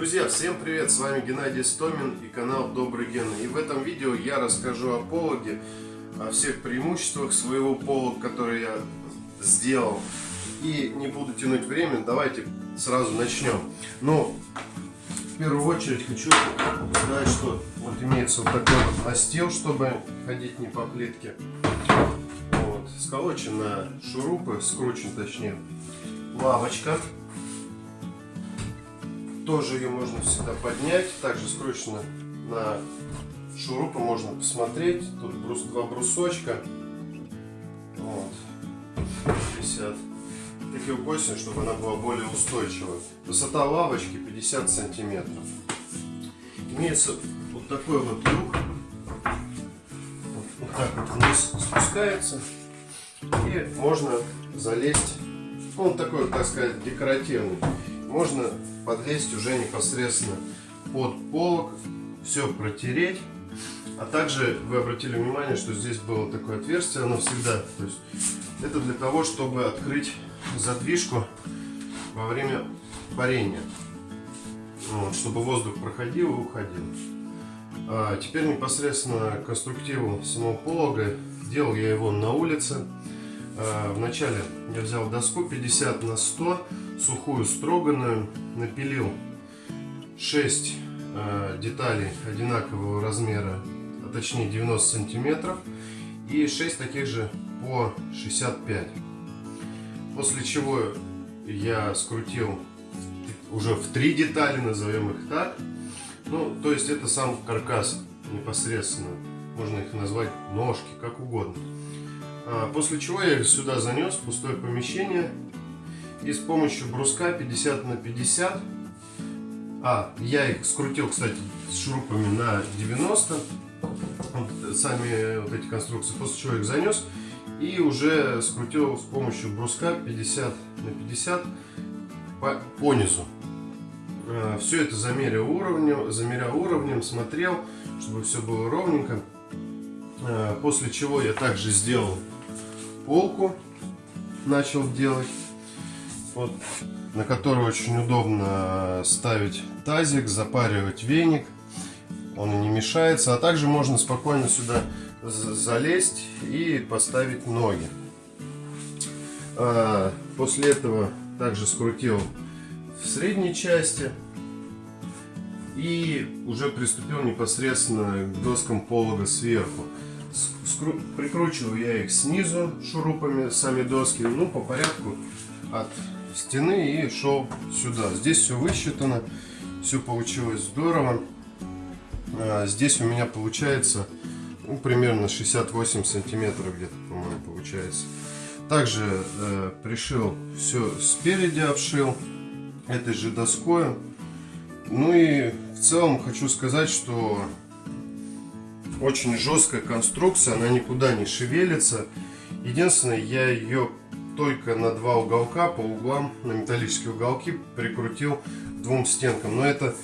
Друзья, всем привет! С вами Геннадий Стомин и канал Добрый Ген. И в этом видео я расскажу о пологе, о всех преимуществах своего полога, который я сделал. И не буду тянуть время, давайте сразу начнем. Но в первую очередь хочу сказать, что вот имеется вот такой вот настил, чтобы ходить не по плитке. Вот, сколочен на шурупы, скручен точнее. Лавочка тоже ее можно всегда поднять. Также скручено на шурупы, можно посмотреть. Тут брус, два брусочка. Вот. висят. Такие укосины, чтобы она была более устойчивой. Высота лавочки 50 сантиметров. Имеется вот такой вот люк. Вот так вот вниз спускается. И можно залезть. Он такой, так сказать, декоративный. Можно подлезть уже непосредственно под полок, все протереть. А также вы обратили внимание, что здесь было такое отверстие, оно всегда, то есть это для того, чтобы открыть задвижку во время парения, вот, чтобы воздух проходил и уходил. А теперь непосредственно конструктиву самого полога, делал я его на улице. А, вначале я взял доску 50 на 100 сухую строганную, напилил 6 э, деталей одинакового размера, а точнее 90 сантиметров, и 6 таких же по 65. После чего я скрутил уже в три детали, назовем их так. Ну, то есть это сам каркас непосредственно. Можно их назвать ножки, как угодно. А, после чего я сюда занес в пустое помещение. И с помощью бруска 50 на 50 а, я их скрутил, кстати, с шурупами на 90 вот, сами вот эти конструкции, после чего их занес и уже скрутил с помощью бруска 50 на 50 по, по низу. А, все это замерил уровнем, замерял уровнем, смотрел, чтобы все было ровненько. А, после чего я также сделал полку, начал делать вот, на который очень удобно ставить тазик, запаривать веник. Он не мешается. А также можно спокойно сюда залезть и поставить ноги. А, после этого также скрутил в средней части и уже приступил непосредственно к доскам полога сверху. Прикручиваю я их снизу шурупами, сами доски, ну по порядку от стены и шел сюда. Здесь все высчитано, все получилось здорово. А, здесь у меня получается ну, примерно 68 сантиметров где-то, по-моему, получается. Также э, пришил все спереди, обшил этой же доской. Ну и в целом хочу сказать, что очень жесткая конструкция, она никуда не шевелится. Единственное, я ее только на два уголка по углам, на металлические уголки прикрутил двум стенкам. Но это,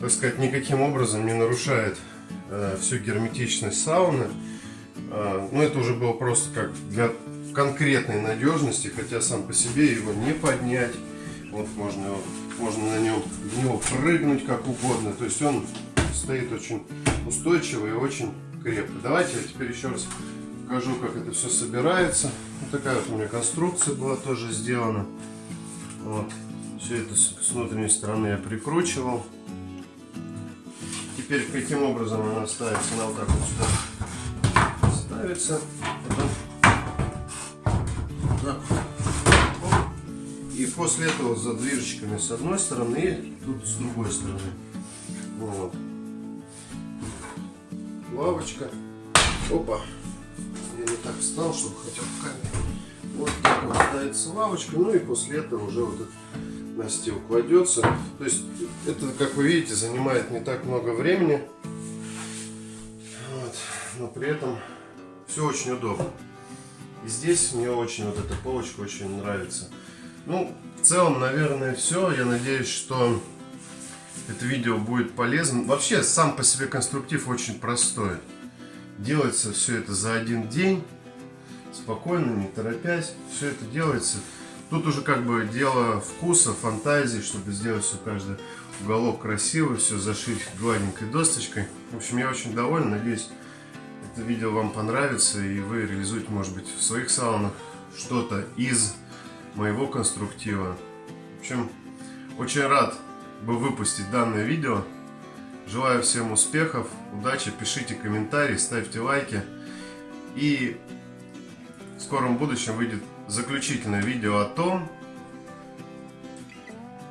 так сказать, никаким образом не нарушает э, всю герметичность сауны. Э, но это уже было просто как для конкретной надежности, хотя сам по себе его не поднять. Вот можно, можно на нем, в него прыгнуть как угодно. То есть он стоит очень устойчиво и очень крепко. Давайте я теперь еще раз покажу, как это все собирается. Вот такая вот у меня конструкция была тоже сделана. Вот. Все это с внутренней стороны я прикручивал. Теперь каким образом она ставится? Она вот так вот сюда ставится. Потом. И после этого за движечками с одной стороны и тут с другой стороны. Вот. Лавочка. Опа я не так встал, чтобы хотя бы камеру. Вот так вот ставится лавочка, ну и после этого уже вот этот настил кладется. То есть это, как вы видите, занимает не так много времени. Вот. Но при этом все очень удобно. И здесь мне очень вот эта полочка очень нравится. Ну, в целом, наверное, все. Я надеюсь, что это видео будет полезным. Вообще, сам по себе конструктив очень простой. Делается все это за один день, спокойно, не торопясь. Все это делается. Тут уже как бы дело вкуса, фантазии, чтобы сделать все каждое Уголок красивый, все зашить гладенькой досточкой. В общем, я очень доволен. Надеюсь, это видео вам понравится и вы реализуете, может быть, в своих саунах что-то из моего конструктива. В общем, очень рад бы выпустить данное видео. Желаю всем успехов, удачи, пишите комментарии, ставьте лайки. И в скором будущем выйдет заключительное видео о том,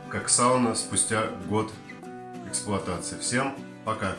как сауна спустя год эксплуатации. Всем пока!